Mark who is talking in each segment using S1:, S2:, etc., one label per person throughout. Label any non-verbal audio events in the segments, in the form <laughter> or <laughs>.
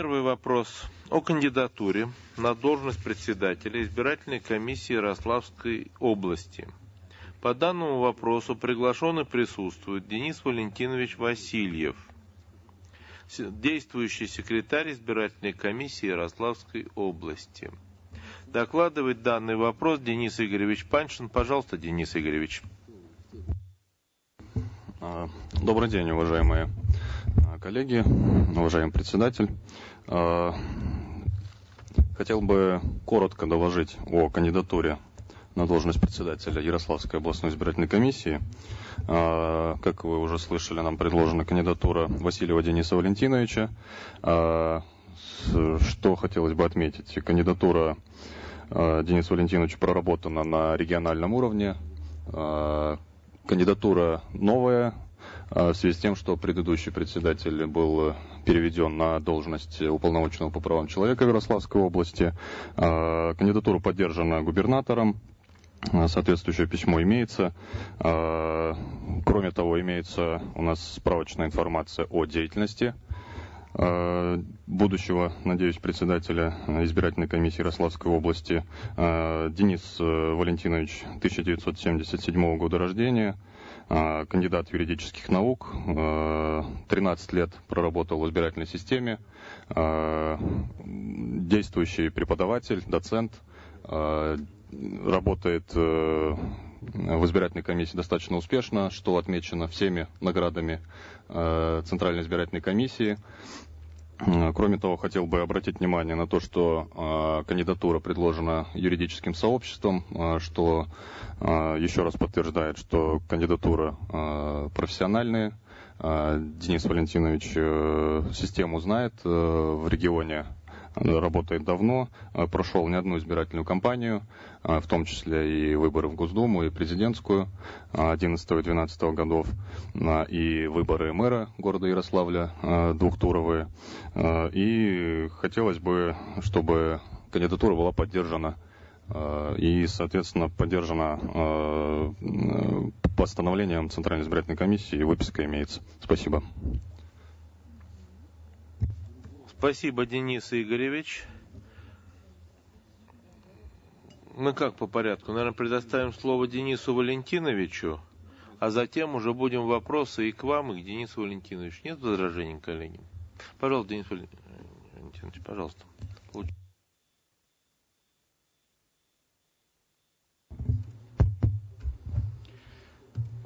S1: Первый вопрос о кандидатуре на должность председателя избирательной комиссии Ярославской области. По данному вопросу приглашенный присутствует Денис Валентинович Васильев, действующий секретарь избирательной комиссии Ярославской области. Докладывает данный вопрос Денис Игоревич Паншин. Пожалуйста, Денис Игоревич.
S2: А, добрый день, уважаемые а, коллеги, уважаемый председатель. А, хотел бы коротко доложить о кандидатуре на должность председателя Ярославской областной избирательной комиссии. Как вы уже слышали, нам предложена кандидатура Васильева Дениса Валентиновича. Что хотелось бы отметить? Кандидатура Дениса Валентиновича проработана на региональном уровне кандидатура новая, а, в связи с тем, что предыдущий председатель был переведен на должность уполномоченного по правам человека Ярославской области. А, кандидатура поддержана губернатором. А, соответствующее письмо имеется. Кроме того, имеется у нас справочная информация о деятельности будущего, надеюсь, председателя избирательной комиссии Ярославской области Денис Валентинович, 1977 года рождения, кандидат юридических наук, 13 лет проработал в избирательной системе, действующий преподаватель, доцент, работает э, в избирательной комиссии достаточно успешно, что отмечено всеми наградами э, Центральной избирательной комиссии. Кроме того, хотел бы обратить внимание на то, что э, кандидатура предложена юридическим сообществом, э, что э, еще раз подтверждает, что кандидатура э, профессиональная. Э, Денис Валентинович э, систему знает э, в регионе работает давно, э, прошел не одну избирательную кампанию, э, в том числе и выборы в Госдуму, и президентскую 11 и 12 годов, э, и выборы мэра города Ярославля двухтуровые. И хотелось бы, чтобы кандидатура была поддержана и, соответственно, поддержана постановлением Центральной избирательной комиссии, и выписка имеется. Спасибо.
S1: Спасибо, Денис Игоревич. Мы как по порядку? Наверное, предоставим слово Денису Валентиновичу, а затем уже будем вопросы и к вам, и к Денису Валентиновичу. Нет возражений, коллеги? Пожалуйста, Денис Валентинович, пожалуйста.
S3: А,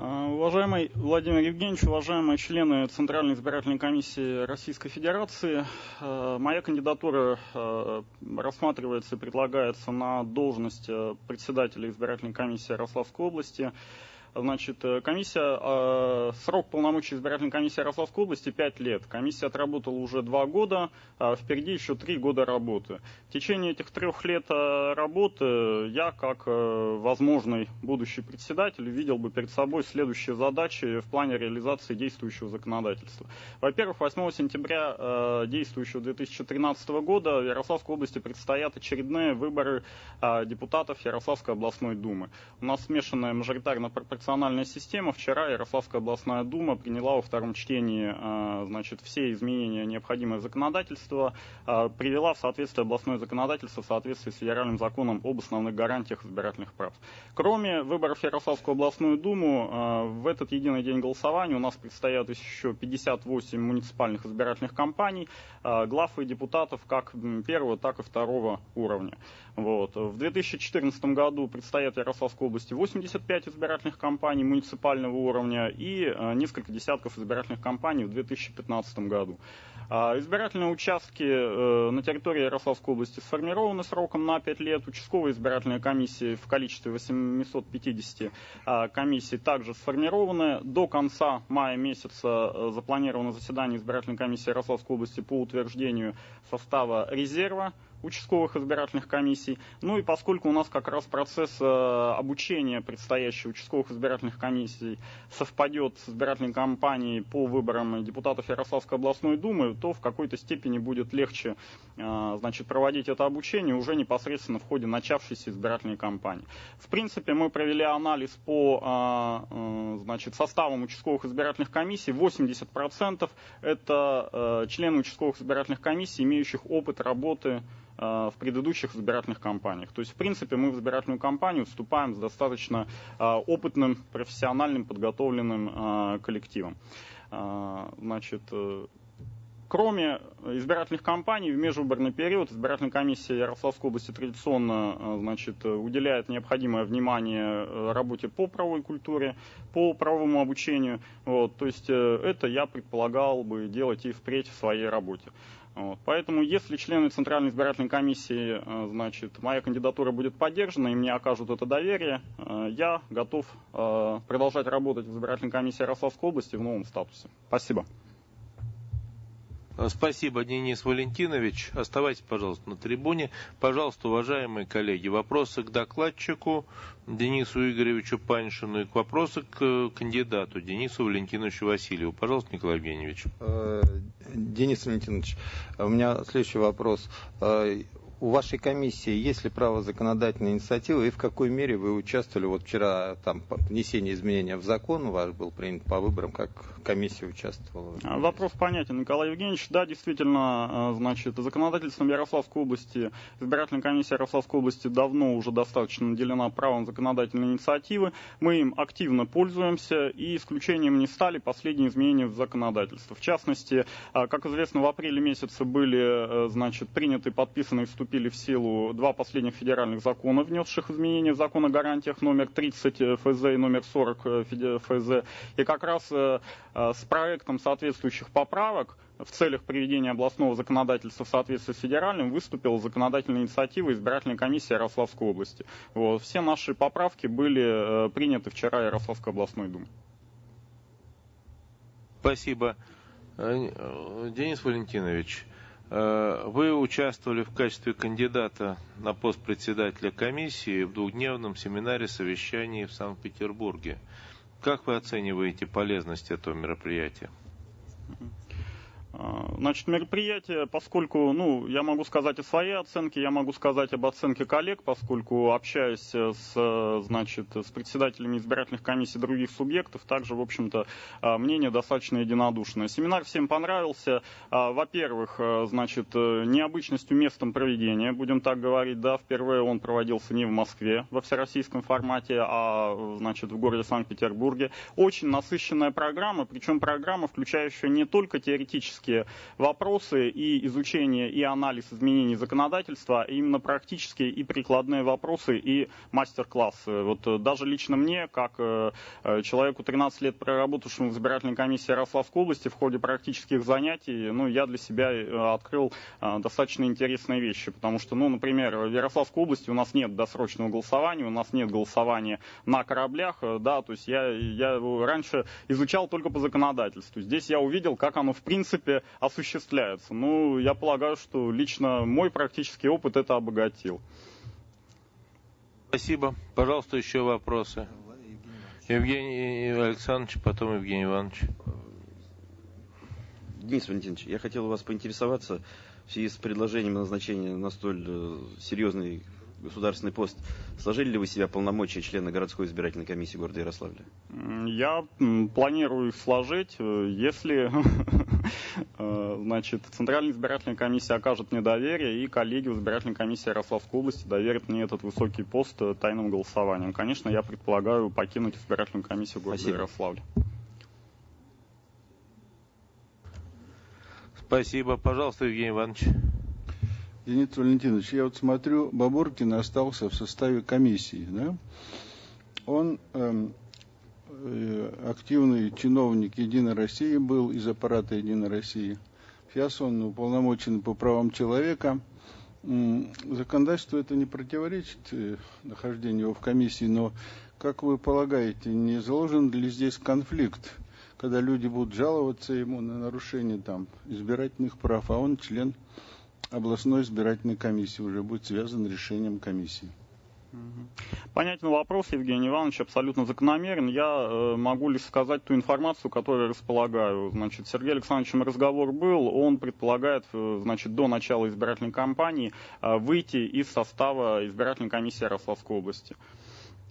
S3: уважаемый Владимир Евгеньевич, уважаемые члены Центральной избирательной комиссии Российской Федерации, а, моя кандидатура а, рассматривается и предлагается на должность председателя избирательной комиссии Ярославской области. Значит, э, комиссия, э, срок полномочий избирательной комиссии Ярославской области 5 лет. Комиссия отработала уже 2 года, а впереди еще 3 года работы. В течение этих трех лет э, работы я, как возможный будущий председатель, видел бы перед собой следующие задачи в плане реализации действующего законодательства. Во-первых, 8 сентября действующего 2013 года в Ярославской области предстоят очередные выборы депутатов Ярославской областной думы. У нас смешанная мажоритарно-пропорциональная пропорциональная система. Вчера Ярославская областная дума приняла во втором чтении а, значит, все изменения необходимое законодательство, а, привела в соответствие областное законодательство в соответствии с федеральным законом об основных гарантиях избирательных прав. Кроме выборов Ярославскую областную думу, а, в этот единый день голосования у нас предстоят еще 58 муниципальных избирательных кампаний, глав и депутатов как первого, так и второго уровня. Вот. В 2014 году предстоят Ярославской области 85 избирательных кампаний, кампаний муниципального уровня и э, несколько десятков избирательных кампаний в 2015 году. А, избирательные участки э, на территории Ярославской области сформированы сроком на 5 лет. Участковые избирательные комиссии в количестве 850 а, комиссий также сформированы. До конца мая месяца э, запланировано заседание избирательной комиссии Ярославской области по утверждению состава резерва участковых избирательных комиссий. Ну и поскольку у нас как раз процесс э, обучения предстоящих участковых избирательных комиссий совпадет с избирательной кампанией по выборам депутатов Ярославской областной думы, то в какой-то степени будет легче значит, проводить это обучение уже непосредственно в ходе начавшейся избирательной кампании. В принципе, мы провели анализ по значит, составам участковых избирательных комиссий. 80% это члены участковых избирательных комиссий, имеющих опыт работы Э, в предыдущих избирательных кампаниях. То есть, в принципе, мы в избирательную кампанию вступаем с достаточно э, опытным, профессиональным, подготовленным э, коллективом. Значит, Кроме избирательных кампаний, в межвыборный период избирательная комиссия Ярославской области традиционно значит, уделяет необходимое внимание работе по правовой культуре, по правовому обучению. Вот, то есть это я предполагал бы делать и впредь в своей работе. Вот. Поэтому, если члены Центральной избирательной комиссии, э, значит, моя кандидатура будет поддержана и мне окажут это доверие, э, я готов э, продолжать работать в избирательной комиссии Ярославской области в новом статусе. Спасибо.
S1: Спасибо, Денис Валентинович. Оставайтесь, пожалуйста, на трибуне. Пожалуйста, уважаемые коллеги, вопросы к докладчику Денису Игоревичу Паншину и к вопросы к кандидату Денису Валентиновичу Васильеву. Пожалуйста, Николай Евгеньевич.
S4: Денис Валентинович, у меня следующий вопрос у вашей комиссии есть ли право законодательной инициативы и в какой мере вы участвовали? Вот вчера там внесение изменения в закон ваш был принят по выборам, как комиссия участвовала?
S3: А, вопрос понятен, Николай Евгеньевич. Да, действительно, а, значит, законодательством Ярославской области, избирательная комиссия Ярославской области давно уже достаточно наделена правом законодательной инициативы. Мы им активно пользуемся и исключением не стали последние изменения в законодательство. В частности, а, как известно, в апреле месяце были, значит, приняты, подписаны и вступили в силу два последних федеральных закона, внесших изменения в закон о гарантиях номер 30 ФЗ и номер 40 ФЗ. И как раз э, э, с проектом соответствующих поправок в целях приведения областного законодательства в соответствии с федеральным выступила законодательная инициатива избирательной комиссии Ярославской области. Вот. Все наши поправки были э, приняты вчера Ярославской областной думой.
S1: Спасибо. Денис Валентинович, Э, вы участвовали в качестве кандидата на пост председателя комиссии в двухдневном семинаре совещании в Санкт-Петербурге. Как вы оцениваете полезность этого мероприятия?
S3: А, значит, мероприятие, поскольку, ну, я могу сказать о своей оценке, я могу сказать об оценке коллег, поскольку общаясь с, значит, с председателями избирательных комиссий других субъектов, также, в общем-то, а, мнение достаточно единодушное. Семинар всем понравился. А, во-первых, значит, необычностью местом проведения, будем так говорить, да, впервые он проводился не в Москве во всероссийском формате, а, значит, в городе Санкт-Петербурге. Очень насыщенная программа, причем программа, включающая не только теоретические практические вопросы и изучение и анализ изменений законодательства, а именно практические и прикладные вопросы и мастер-классы. Вот э, даже лично мне, как э, э, человеку 13 лет проработавшему в избирательной комиссии Ярославской области в ходе практических занятий, ну, я для себя открыл достаточно интересные вещи, потому что, ну, например, в Ярославской области у нас нет досрочного голосования, у нас нет голосования на кораблях, да, то есть я, я раньше изучал только по законодательству. Здесь я увидел, как оно в принципе принципе, осуществляется. Ну, я полагаю, что лично мой практический опыт это обогатил.
S1: Спасибо. Пожалуйста, еще вопросы. Евгений Александрович, потом Евгений Иванович.
S5: Денис Валентинович, я хотел у вас поинтересоваться в связи с предложением назначения на столь э, серьезный государственный пост, сложили ли вы себя полномочия члена городской избирательной комиссии города Ярославля?
S3: Я планирую их сложить, э, если <laughs> э, значит, Центральная избирательная комиссия окажет мне доверие, и коллеги в избирательной комиссии Ярославской области доверят мне этот высокий пост э, тайным голосованием. Конечно, я предполагаю покинуть избирательную комиссию города Спасибо. Ярославля.
S1: Спасибо. Пожалуйста, Евгений Иванович.
S6: Денис Валентинович, я вот смотрю, Бабуркин остался в составе комиссии, да? Он эм, э, активный чиновник Единой России был из аппарата Единой России. Сейчас он уполномочен по правам человека. Законодательство это не противоречит э, нахождению его в комиссии, но, как вы полагаете, не заложен ли здесь конфликт, когда люди будут жаловаться ему на нарушение там, избирательных прав, а он член областной избирательной комиссии уже будет связан решением комиссии.
S3: Понятен вопрос, Евгений Иванович, абсолютно закономерен. Я э, могу лишь сказать ту информацию, которую располагаю. Значит, Сергей Александровичем разговор был, он предполагает, э, значит, до начала избирательной кампании э, выйти из состава избирательной комиссии Ярославской области.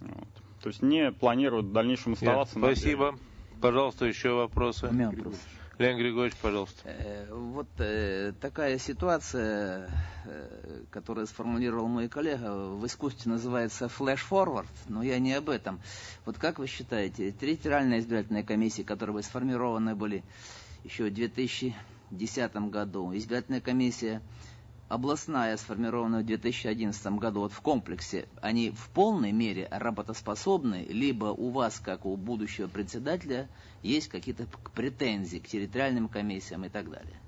S3: Вот. То есть не планирует в дальнейшем оставаться.
S1: Нет, спасибо. Пожалуйста, еще вопросы.
S7: У меня вопрос.
S1: Леонид Григорьевич, пожалуйста.
S7: Э, вот э, такая ситуация, э, которую сформулировал мой коллега, в искусстве называется флеш-форвард, но я не об этом. Вот как вы считаете, территориальные избирательные комиссии, которые сформированы были еще в 2010 году, избирательная комиссия областная, сформированная в 2011 году, вот в комплексе, они в полной мере работоспособны, либо у вас, как у будущего председателя, есть какие-то претензии к территориальным комиссиям и так далее?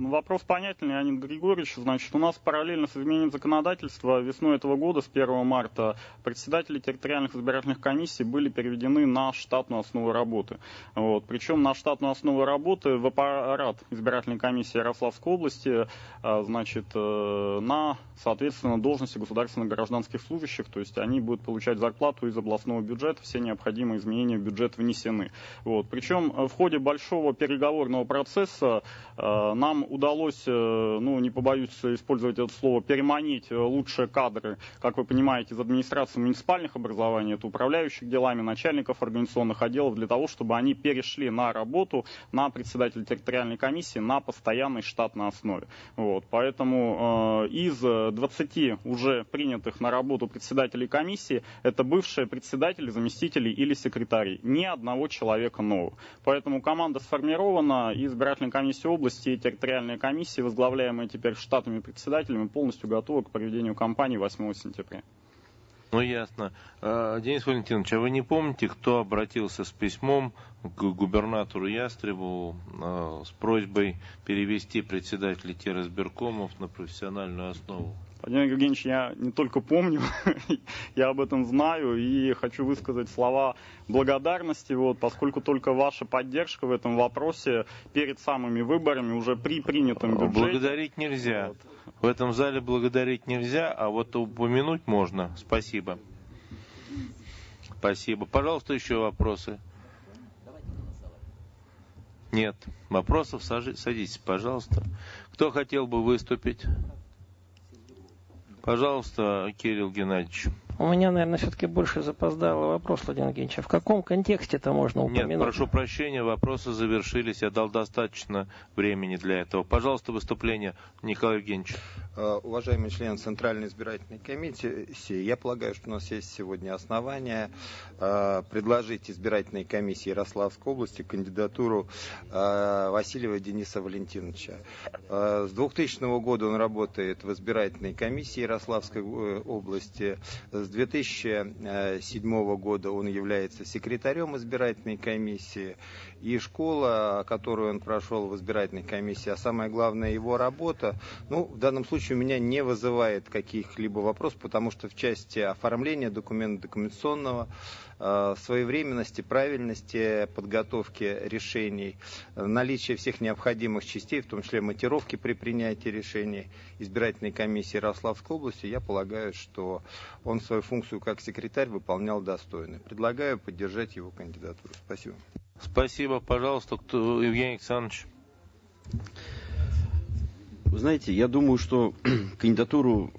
S3: Вопрос понятен, Леонид Григорьевич. Значит, у нас параллельно с изменением законодательства весной этого года, с 1 марта, председатели территориальных избирательных комиссий были переведены на штатную основу работы. Вот. Причем на штатную основу работы в аппарат избирательной комиссии Ярославской области, а, значит, э, на, соответственно, должности государственных гражданских служащих, то есть они будут получать зарплату из областного бюджета, все необходимые изменения в бюджет внесены. Вот. Причем в ходе большого переговорного процесса э, нам удалось, э, ну, не побоюсь использовать это слово, переманить э, лучшие кадры, как вы понимаете, из администрации муниципальных образований, это управляющих делами, начальников организационных отделов, для того, чтобы они перешли на работу на председателя территориальной комиссии на постоянной штатной основе. Вот, поэтому э, из 20 уже принятых на работу председателей комиссии, это бывшие председатели, заместители или секретари. Ни одного человека нового. Поэтому команда сформирована, избирательная комиссия области и территориальной территориальная комиссия, возглавляемая теперь штатными председателями, полностью готова к проведению кампании 8 сентября.
S1: Ну, ясно. А, Денис Валентинович, а вы не помните, кто обратился с письмом к губернатору Ястребу а, с просьбой перевести председателей террасберкомов на профессиональную основу?
S3: Владимир Евгеньевич, я не только помню, <laughs> я об этом знаю и хочу высказать слова благодарности, вот, поскольку только ваша поддержка в этом вопросе перед самыми выборами, уже при принятом бюджете.
S1: Благодарить нельзя. Вот. В этом зале благодарить нельзя, а вот упомянуть можно. Спасибо. Спасибо. Пожалуйста, еще вопросы. Нет. Вопросов садитесь, пожалуйста. Кто хотел бы выступить? Пожалуйста, Кирилл Геннадьевич.
S8: У меня, наверное, все-таки больше запоздалый вопрос, Владимир Евгеньевич. А в каком контексте это можно упомянуть?
S1: Нет, прошу прощения, вопросы завершились. Я дал достаточно времени для этого. Пожалуйста, выступление Николай Евгеньевич.
S4: Э, уважаемый член Центральной избирательной комиссии, я полагаю, что у нас есть сегодня основания э, предложить избирательной комиссии Ярославской области кандидатуру э, Васильева Дениса Валентиновича. С 2000 года он работает в избирательной комиссии Ярославской области. С 2007 года он является секретарем избирательной комиссии. И школа, которую он прошел в избирательной комиссии, а самое главное его работа, ну, в данном случае у меня не вызывает каких-либо вопросов, потому что в части оформления документа документационного Э, своевременности, правильности подготовки решений, наличие всех необходимых частей, в том числе матировки при принятии решений избирательной комиссии Ярославской области, я полагаю, что он свою функцию как секретарь выполнял достойно. Предлагаю поддержать его кандидатуру. Спасибо.
S1: Спасибо. Пожалуйста, кто, Евгений Александрович.
S5: Вы знаете, я думаю, что <clears throat> кандидатуру,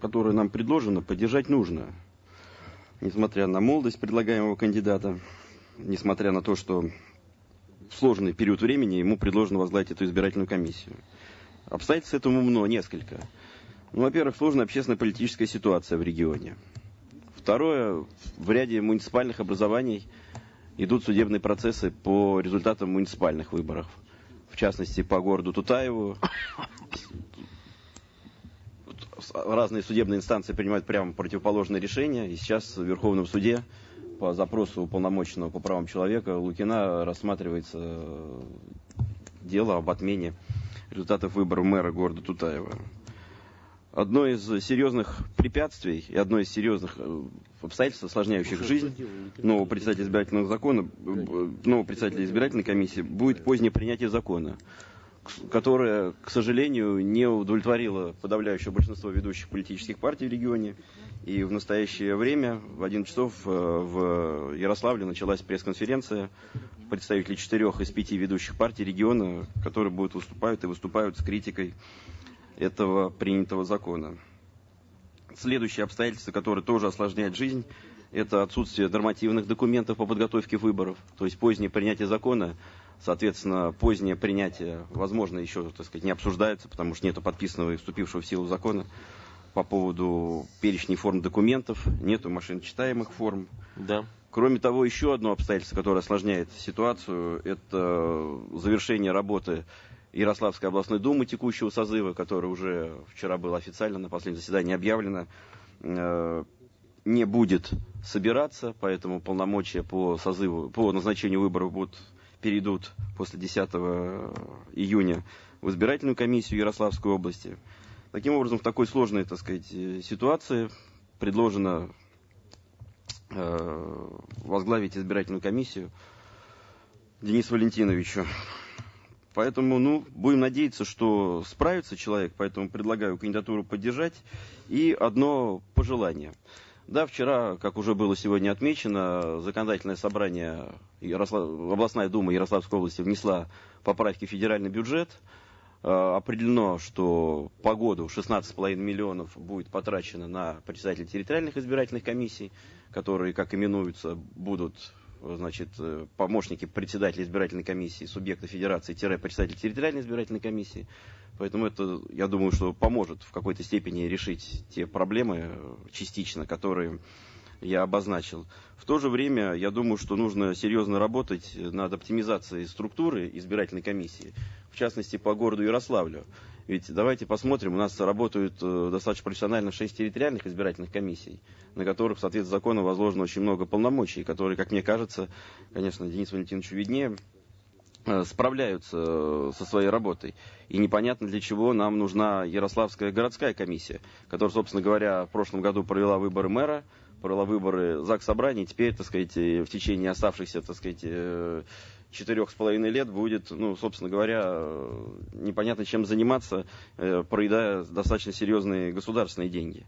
S5: которая нам предложена, поддержать нужно несмотря на молодость предлагаемого кандидата, несмотря на то, что в сложный период времени ему предложено возглавить эту избирательную комиссию. Обстоятельств этому много, несколько. Ну, во-первых, сложная общественно-политическая ситуация в регионе. Второе, в ряде муниципальных образований идут судебные процессы по результатам муниципальных выборов. В частности, по городу Тутаеву разные судебные инстанции принимают прямо противоположные решения. И сейчас в Верховном суде по запросу уполномоченного по правам человека Лукина рассматривается дело об отмене результатов выборов мэра города Тутаева. Одно из серьезных препятствий и одно из серьезных э, обстоятельств, осложняющих жизнь нового председателя избирательного закона, нового председателя избирательной комиссии, будет позднее принятие закона которая, к сожалению, не удовлетворила подавляющее большинство ведущих политических партий в регионе. И в настоящее время в 11 часов э, в Ярославле началась пресс-конференция представителей четырех из пяти ведущих партий региона, которые будут выступать и выступают с критикой этого принятого закона. Следующее обстоятельство, которое тоже осложняет жизнь, это отсутствие нормативных документов по подготовке выборов, то есть позднее принятие закона, соответственно, позднее принятие, возможно, еще, так сказать, не обсуждается, потому что нет подписанного и вступившего в силу закона по поводу перечней форм документов, нету машиночитаемых форм.
S1: Да.
S5: Кроме того, еще одно обстоятельство, которое осложняет ситуацию, это завершение работы Ярославской областной думы текущего созыва, которая уже вчера была официально на последнем заседании объявлена, э, не будет собираться, поэтому полномочия по созыву, по назначению выборов будут, перейдут после 10 июня в избирательную комиссию Ярославской области. Таким образом, в такой сложной, так сказать, ситуации предложено э, возглавить избирательную комиссию Денису Валентиновичу. Поэтому, ну, будем надеяться, что справится человек, поэтому предлагаю кандидатуру поддержать. И одно пожелание. Да, вчера, как уже было сегодня отмечено, законодательное собрание, Ярослав... областная дума Ярославской области внесла поправки в федеральный бюджет. Э, определено, что по году 16,5 миллионов будет потрачено на председателей территориальных избирательных комиссий, которые, как именуются, будут значит, э, помощники председателя избирательной комиссии, субъекта федерации-председатель территориальной избирательной комиссии. Поэтому это, я думаю, что поможет в какой-то степени решить те проблемы э, частично, которые я обозначил. В то же время, я думаю, что нужно серьезно работать над оптимизацией структуры избирательной комиссии, в частности, по городу Ярославлю. Ведь давайте посмотрим, у нас работают э, достаточно профессионально шесть территориальных избирательных комиссий, на которых, в соответствии с законом, возложено очень много полномочий, которые, как мне кажется, конечно, Денис Валентинович виднее, э, справляются э, со своей работой. И непонятно, для чего нам нужна Ярославская городская комиссия, которая, собственно говоря, в прошлом году провела выборы мэра, провела выборы ЗАГС собраний, теперь, так сказать, в течение оставшихся, так сказать, четырех с половиной лет будет, ну, собственно говоря, непонятно чем заниматься, э, проедая достаточно серьезные государственные деньги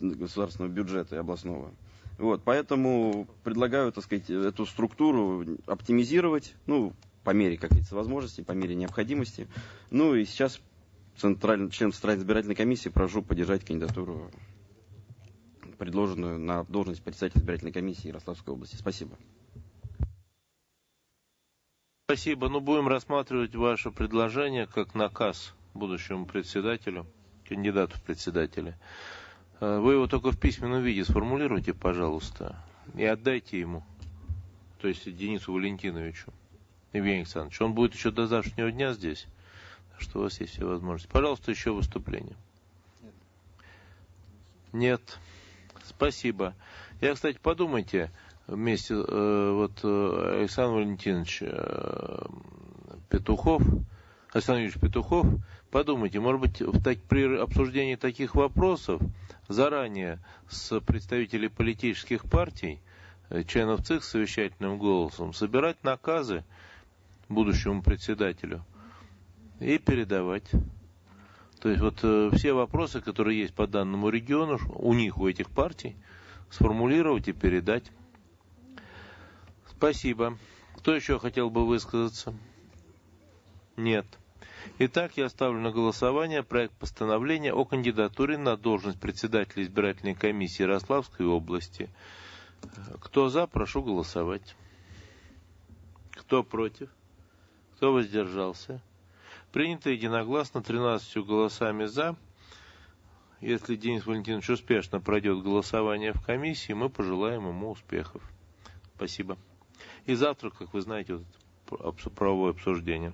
S5: государственного бюджета областного. Вот, поэтому предлагаю, так сказать, эту структуру оптимизировать, ну, по мере, как говорится, возможностей, по мере необходимости. Ну, и сейчас центральный, член Центральной избирательной комиссии прошу поддержать кандидатуру, предложенную на должность председателя избирательной комиссии Ярославской области. Спасибо.
S1: Спасибо. Ну, будем рассматривать ваше предложение как наказ будущему председателю, кандидату в председателя. Э, вы его только в письменном виде сформулируйте, пожалуйста, и отдайте ему, то есть Денису Валентиновичу, Евгений Александрович. Он будет еще до завтрашнего дня здесь, так что у вас есть все возможности. Пожалуйста, еще выступление. Нет. Нет. Спасибо. Я, кстати, подумайте, вместе, э, вот э, Александр Валентинович э, Петухов, Александр Юрьевич Петухов, подумайте, может быть, в так, при обсуждении таких вопросов заранее с представителей политических партий, членов ЦИК совещательным голосом, собирать наказы будущему председателю и передавать. То есть вот все вопросы, которые есть по данному региону, у них, у этих партий, сформулировать и передать. Спасибо. Кто еще хотел бы высказаться? Нет. Итак, я ставлю на голосование проект постановления о кандидатуре на должность председателя избирательной комиссии Ярославской области. Кто за, прошу голосовать. Кто против? Кто воздержался? Принято единогласно 13 голосами за. Если Денис Валентинович успешно пройдет голосование в комиссии, мы пожелаем ему успехов. Спасибо. И завтра, как вы знаете, вот, правовое обсуждение.